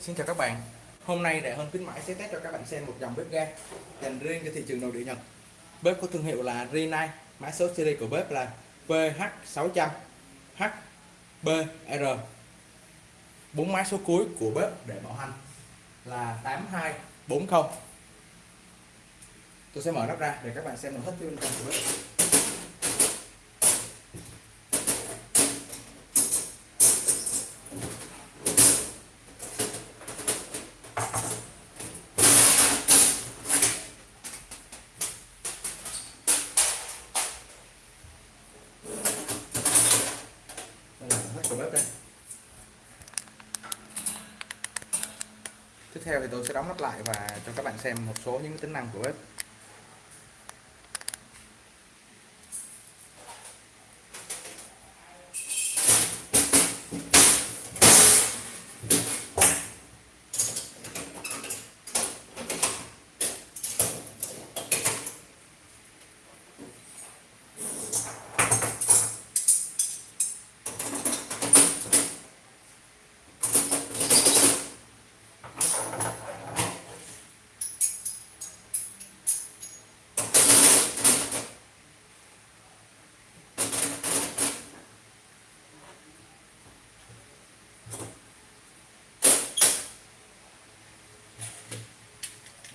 Xin chào các bạn. Hôm nay Đại Hơn khuyến mãi sẽ test cho các bạn xem một dòng bếp ga dành riêng cho thị trường nội địa Nhật. Bếp có thương hiệu là Rinnai, Mã số series của bếp là PH600 HBR bốn mã số cuối của bếp để bảo hành là 8240 Tôi sẽ mở nắp ra để các bạn xem nội thất bên trong của bếp đây là nội đây. Tiếp theo thì tôi sẽ đóng nắp lại và cho các bạn xem một số những tính năng của bếp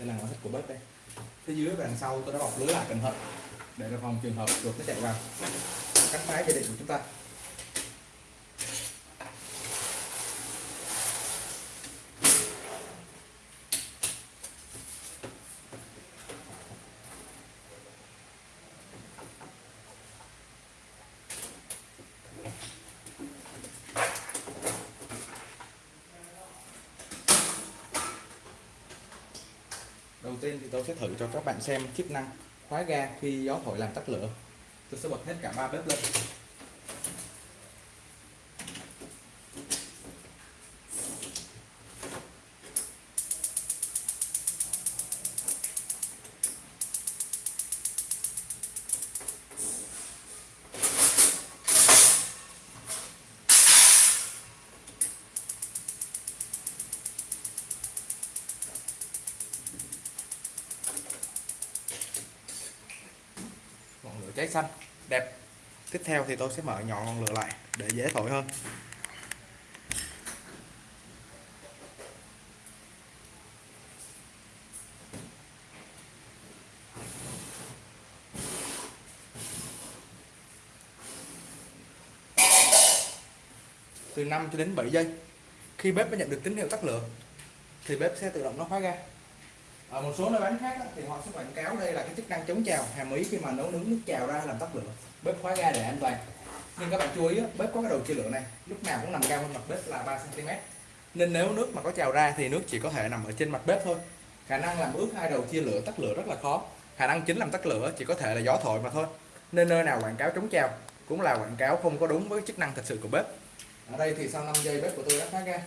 đây là nội thất của bếp đây. Phía dưới và đằng sau tôi đã bọc lưới lại cẩn thận để đề phòng trường hợp chuột nó chạy vào. Cắt máy về định của chúng ta. Đầu tiên thì tôi sẽ thử cho các bạn xem chức năng khóa ga khi gió thổi làm tắt lửa. Tôi sẽ bật hết cả ba bếp lên. Ngọn cháy xanh. Đẹp. Tiếp theo thì tôi sẽ mở nhỏ ngọn lửa lại để dễ thổi hơn. Từ 5 cho đến 7 giây, khi bếp đã nhận được tín hiệu tắt lửa, thì bếp sẽ tự động nó khóa ga ở một số nơi bán khác á, thì họ sẽ quảng cáo đây là cái chức năng chống trào hàm ý khi mà nấu nướng nước trào ra làm tắt lửa. Bếp khóa ga để an toàn. Nhưng các bạn chú ý á, bếp có cái đầu chia lửa này lúc nào cũng nằm cao hơn mặt bếp là 3 cm nên nếu nước mà có trào ra thì nước chỉ có thể nằm ở trên mặt bếp thôi. Khả năng làm ướt hai đầu chia lửa tắt lửa rất là khó. Khả năng chính làm tắt lửa chỉ có thể là gió thổi mà thôi. Nên nơi nào quảng cáo chống trào cũng là quảng cáo không có đúng với chức năng thật sự của bếp. Ở đây thì sau 5 giây bếp của tôi đã khóa ga.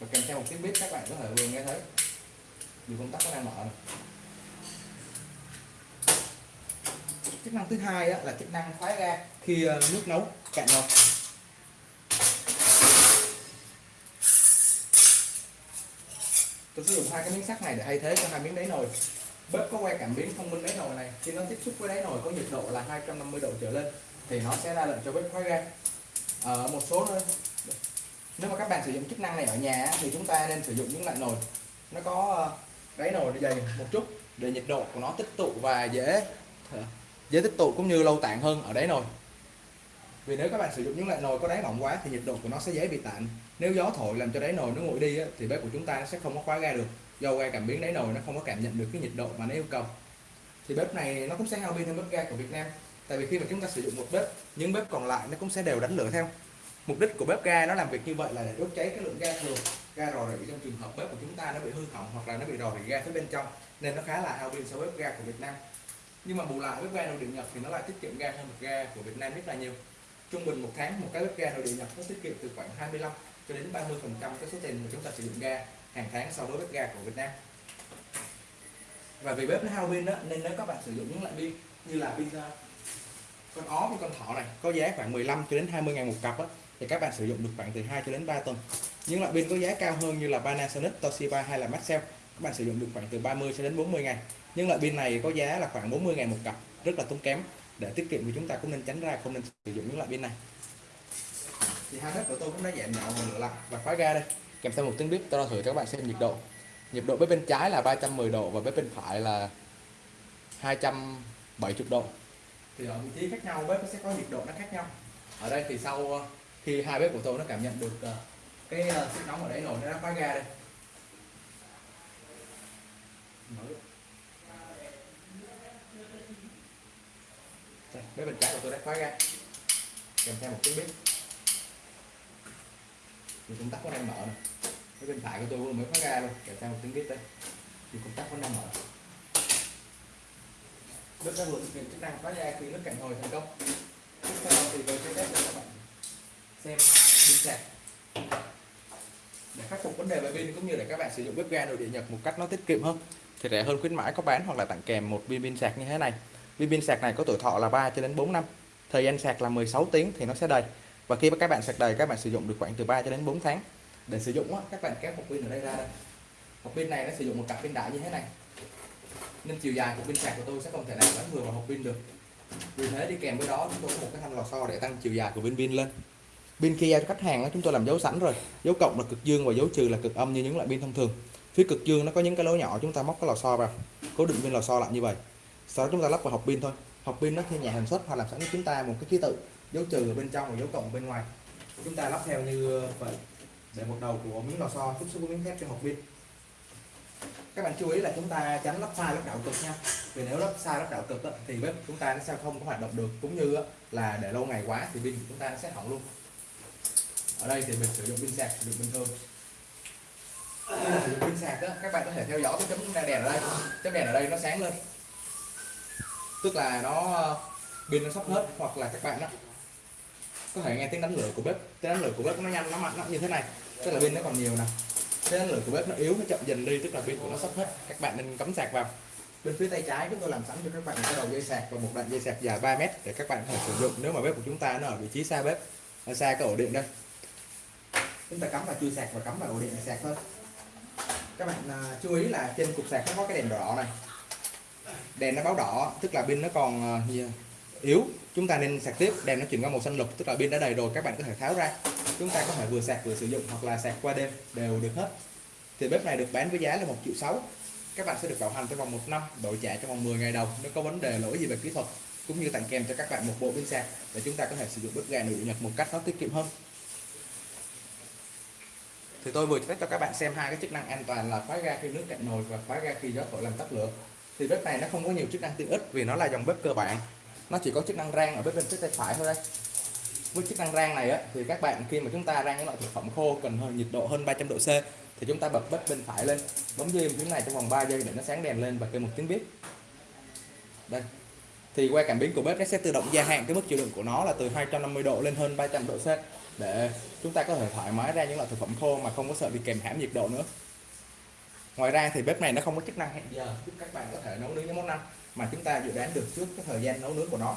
Và kèm theo một tiếng bếp các bạn có thể vừa nghe thấy dù công tắc nó đang mở. Này. chức năng thứ hai á, là chức năng khóa ga khi ờ, nước nấu cạn nồi. Tôi sử dụng hai cái miếng sắt này để thay thế cho hai miếng đáy nồi. Bếp có que cảm biến thông minh đáy nồi này. Khi nó tiếp xúc với đáy nồi có nhiệt độ là 250 độ trở lên thì nó sẽ ra lệnh cho bếp khóa ga. Ở một số nơi nếu mà các bạn sử dụng chức năng này ở nhà thì chúng ta nên sử dụng những loại nồi. Nó có ờ, đáy nồi dày một chút. Để nhiệt độ của nó tích tụ và dễ dễ tích tụ cũng như lâu tản hơn ở đáy nồi. Vì nếu các bạn sử dụng những loại nồi có đáy mỏng quá thì nhiệt độ của nó sẽ dễ bị tản nếu gió thổi làm cho đáy nồi nó nguội đi á, thì bếp của chúng ta sẽ không có khóa ga được. Do que cảm biến đáy nồi nó không có cảm nhận được cái nhiệt độ mà nó yêu cầu. Thì bếp này nó cũng sẽ hao pin hơn bếp ga của Việt Nam. Tại vì khi mà chúng ta sử dụng một bếp những bếp còn lại nó cũng sẽ đều đánh lửa theo. Mục đích của bếp ga nó làm việc như vậy là để đốt cháy cái lượng ga thừa ga rò rỉ trong trường hợp bếp của chúng ta nó bị hư hỏng hoặc là nó bị rò rỉ ga phía bên trong, nên nó khá là hao pin so với bếp ga của Việt Nam nhưng mà bù lại bếp ga nội địa Nhật thì nó lại tiết kiệm ga hơn bếp ga của Việt Nam rất là nhiều trung bình một tháng, một cái bếp ga nội địa Nhật nó tiết kiệm từ khoảng 25 cho đến 30 phần trăm cái số tiền mà chúng ta sử dụng ga hàng tháng so với bếp ga của Việt Nam và vì bếp nó hao pin đó nên nếu các bạn sử dụng những loại pin như là pin con ó với con thỏ này, có giá khoảng 15 cho đến 20 ngàn một cặp đó thì các bạn sử dụng được khoảng từ 2 cho đến 3 tuần. Những loại pin có giá cao hơn như là Panasonic, Toshiba hay là Maxell các bạn sử dụng được khoảng từ 30 cho đến 40 ngày. Nhưng loại pin này có giá là khoảng 40 ngày một cặp rất là tốn kém. Để tiết kiệm thì chúng ta cũng nên tránh ra không nên sử dụng những loại pin này. Thì hai bếp của tôi cũng đã giảm nhỏ một nửa lại và khóa ga đây. Kèm theo một tiếng bếp tôi đo thử cho các bạn xem nhiệt độ. Nhiệt độ bếp bên trái là 310 độ và bếp bên phải là 270 độ. Thì ở vị trí khác nhau bếp nó sẽ có nhiệt độ nó khác nhau. Ở đây thì sau thì hai bếp của tôi nó cảm nhận được ờ, cái ờ, sức nóng ở đấy nổi nó đã khóa ga đây. Bếp bên trái của tôi đã khóa ga kèm theo một tiếng bếp. Thì công tắc có đang mở này cái bên phải của tôi cũng mới khóa ga luôn kèm theo một tiếng bếp đây. Thì công tắc có đang mở. Bếp đã vừa thực hiện chức năng khóa ga khi nước cạn hồi thành công tiếp theo thì tôi sẽ test cho các bạn xem pin sạc để khắc phục vấn đề về pin cũng như để các bạn sử dụng bếp ga nội địa nhật một cách nó tiết kiệm hơn, thì rẻ hơn khuyến mãi có bán hoặc là tặng kèm một viên pin sạc như thế này. Viên pin sạc này có tuổi thọ là 3 cho đến 4 năm, thời gian sạc là 16 tiếng thì nó sẽ đầy. Và khi các bạn sạc đầy, các bạn sử dụng được khoảng từ 3 cho đến 4 tháng. Để sử dụng các bạn kéo hộp pin ở đây ra đây. Hộp pin này nó sử dụng một cặp pin đại như thế này. Nên chiều dài của pin sạc của tôi sẽ không thể nào bắn vừa vào hộp pin được. Vì thế đi kèm với đó, chúng tôi có một cái thanh lò xo để tăng chiều dài của viên pin lên pin khi cho khách hàng chúng tôi làm dấu sẵn rồi. Dấu cộng là cực dương và dấu trừ là cực âm như những loại pin thông thường. Phía cực dương nó có những cái lỗ nhỏ, chúng ta móc cái lò xo vào. Cố định viên lò xo lại như vậy. Sau đó chúng ta lắp vào hộp pin thôi. Hộp pin nó theo nhà sản xuất hoặc làm sẵn cho chúng ta một cái ký tự. Dấu trừ ở bên trong và dấu cộng ở bên ngoài. Chúng ta lắp theo như ờ, vậy. Để một đầu của miếng lò xo tiếp xúc với miếng thép trên hộp pin. Các bạn chú ý là chúng ta tránh lắp sai lắp đảo cực nha. Vì nếu lắp sai lắp đảo cực thì bếp chúng ta nó sẽ không có hoạt động được. Cũng như là để lâu ngày quá thì pin của chúng ta nó sẽ hỏng luôn ở đây thì mình sử dụng pin sạc, sử dụng bình thường. Sử dụng pin sạc đó các bạn có thể theo dõi cái chấm đèn ở đây. Chấm đèn ở đây nó sáng lên. Tức là nó ờ, pin nó sắp hết, hoặc là các bạn đó có thể nghe tiếng đánh lửa của bếp. Tiếng đánh lửa của bếp nó nhanh, nó mạnh nó như thế này. Tức là pin nó còn nhiều nè. Tiếng đánh lửa của bếp nó yếu, nó chậm dần đi, tức là pin của nó sắp hết. Các bạn nên cắm sạc vào. Bên phía tay trái, chúng tôi làm sẵn cho các bạn một cái đầu dây sạc và một đoạn dây sạc dài 3 mét để các bạn có thể sử dụng. Nếu mà bếp của chúng ta nó ở vị trí xa bếp xa cái ổ điện đây chúng ta cắm vào chui sạc và cắm vào ổ điện sạc thôi. Các bạn à, chú ý là trên cục sạc nó có cái đèn đỏ này. Đèn nó báo đỏ tức là pin nó còn uh, yếu. Chúng ta nên sạc tiếp đèn nó chuyển qua màu xanh lục tức là pin đã đầy rồi các bạn có thể tháo ra. Chúng ta có thể vừa sạc vừa sử dụng hoặc là sạc qua đêm đều được hết. Thì bếp này được bán với giá là một triệu sáu. Các bạn sẽ được bảo hành trong vòng một năm đổi trả trong vòng 10 ngày đầu nếu có vấn đề lỗi gì về kỹ thuật cũng như tặng kèm cho các bạn một bộ pin sạc để chúng ta có thể sử dụng bếp ga nội địa nhật một cách nó tiết kiệm hơn thì tôi vừa test cho các bạn xem hai cái chức năng an toàn là khóa ga khi nước cạn nồi và khóa ga khi gió thổi làm tắt lửa. Thì bếp này nó không có nhiều chức năng tiện ích vì nó là dòng bếp cơ bản. Nó chỉ có chức năng rang ở bếp bên phía tay phải thôi đây với chức năng rang này á, thì các bạn khi mà chúng ta rang những loại thực phẩm khô cần hơn nhiệt độ hơn 300 độ C thì chúng ta bật bếp bên phải lên. Bấm dây phím này trong vòng 3 giây để nó sáng đèn lên và kêu một tiếng bếp đây. Thì qua cảm biến của bếp nó sẽ tự động gia hạn cái mức chịu đựng của nó là từ 250 độ lên hơn 300 độ C để chúng ta có thể thoải mái ra những loại thực phẩm khô mà không có sợ bị kèm hãm nhiệt độ nữa. Ngoài ra thì bếp này nó không có chức năng hẹn giờ, giúp các bạn có thể nấu nướng những món ăn mà chúng ta dự đoán được trước cái thời gian nấu nướng của nó.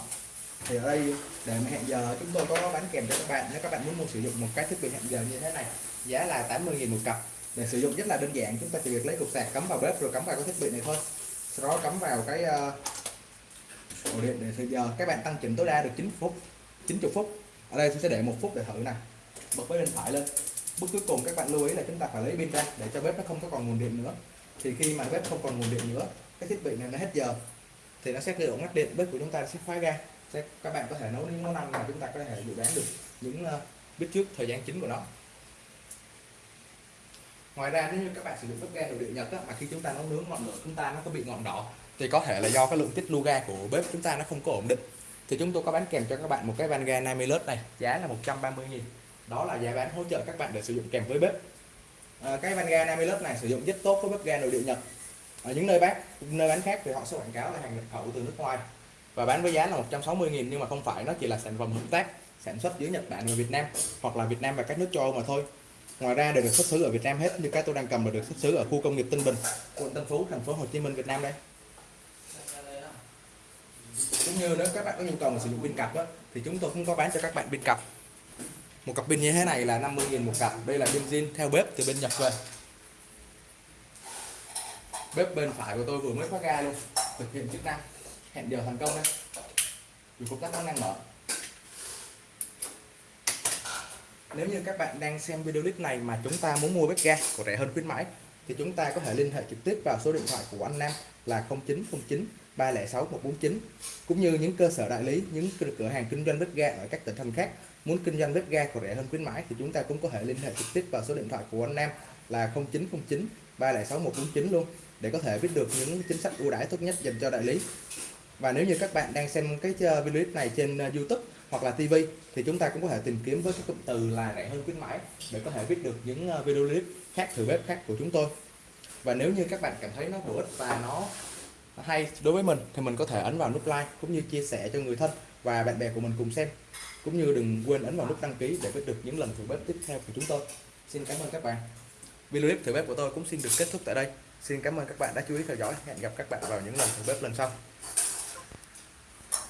Thì ở đây, để mà hẹn giờ, chúng tôi có bán kèm cho các bạn. Nếu các bạn muốn mua sử dụng một cái thiết bị hẹn giờ như thế này, giá là 80.000 một cặp. Để sử dụng rất là đơn giản, chúng ta chỉ việc lấy cục sạc, cắm vào bếp rồi cắm vào cái thiết bị này thôi. Sau đó cắm vào cái ờ, ổ điện để thời giờ các bạn tăng chỉnh tối đa được 9 phút 90 phút ở đây tôi sẽ để một phút để thử này. Bật bếp bên phải lên. Bước cuối cùng các bạn lưu ý là chúng ta phải lấy pin ra để cho bếp nó không có còn nguồn điện nữa. Thì khi mà bếp không còn nguồn điện nữa cái thiết bị này nó hết giờ thì nó sẽ tự động ngắt điện bếp của chúng ta sẽ khóa ra. sẽ các bạn có thể nấu những món ăn mà chúng ta có thể dự đoán được những uh, biết trước thời gian chính của nó. Ngoài ra nếu như các bạn sử dụng bếp ga nội địa nhật á, mà khi chúng ta nấu nướng ngọn lửa chúng ta nó có bị ngọn đỏ thì có thể là do cái lượng tiết lưu ga của bếp chúng ta nó không có ổn định thì chúng tôi có bán kèm cho các bạn một cái van ga 50 lớp này giá là 130 000 đó là giá bán hỗ trợ các bạn để sử dụng kèm với bếp. À, cái van ga 50 lớp này sử dụng rất tốt với bếp ga nội địa nhật. Ở những nơi bán nơi bán khác thì họ sẽ quảng cáo là hàng nhập khẩu từ nước ngoài. Và bán với giá là 160 000 nhưng mà không phải nó chỉ là sản phẩm hợp tác sản xuất giữa Nhật Bản và Việt Nam hoặc là Việt Nam và các nước châu Âu mà thôi. Ngoài ra đều được xuất xứ ở Việt Nam hết như cái tôi đang cầm là được xuất xứ ở khu công nghiệp Tân Bình quận Tân Phú thành phố Hồ Chí Minh Việt Nam đây cũng như nếu các bạn có nhu cầu mà sử dụng pin cặp á, thì chúng tôi cũng có bán cho các bạn pin cặp. Một cặp pin như thế này là 50.000 một cặp. Đây là pin zin theo bếp từ bên Nhật về. Bếp bên phải của tôi vừa mới khóa ga luôn. Thực hiện chức năng. Hẹn giờ thành công đây dù công tắc nó năng mở. Nếu như các bạn đang xem video clip này mà chúng ta muốn mua bếp ga của rẻ hơn khuyến mãi thì chúng ta có thể liên hệ trực tiếp vào số điện thoại của anh Nam là 0909 306 149 cũng như những cơ sở đại lý, những cửa hàng kinh doanh bếp ga ở các tỉnh thành khác. Muốn kinh doanh bếp ga còn rẻ hơn khuyến mãi thì chúng ta cũng có thể liên hệ trực tiếp vào số điện thoại của anh Nam là 0909 306 149 luôn, để có thể biết được những chính sách ưu đãi tốt nhất dành cho đại lý. Và nếu như các bạn đang xem cái ờ, video clip này trên ờ, YouTube hoặc là TV thì chúng ta cũng có thể tìm kiếm với cái cụm từ là rẻ hơn khuyến mãi, để có thể biết được những ờ, video clip khác thử bếp khác của chúng tôi. Và nếu như các bạn cảm thấy nó bổ ích và nó hay, đối với mình thì mình có thể ấn vào nút like cũng như chia sẻ cho người thân và bạn bè của mình cùng xem. Cũng như đừng quên ấn vào nút đăng ký để biết được những lần thử bếp tiếp theo của chúng tôi. Xin cảm ơn các bạn. Video clip thử bếp của tôi cũng xin được kết thúc tại đây. Xin cảm ơn các bạn đã chú ý theo dõi. Hẹn gặp các bạn vào những lần thử bếp lần sau.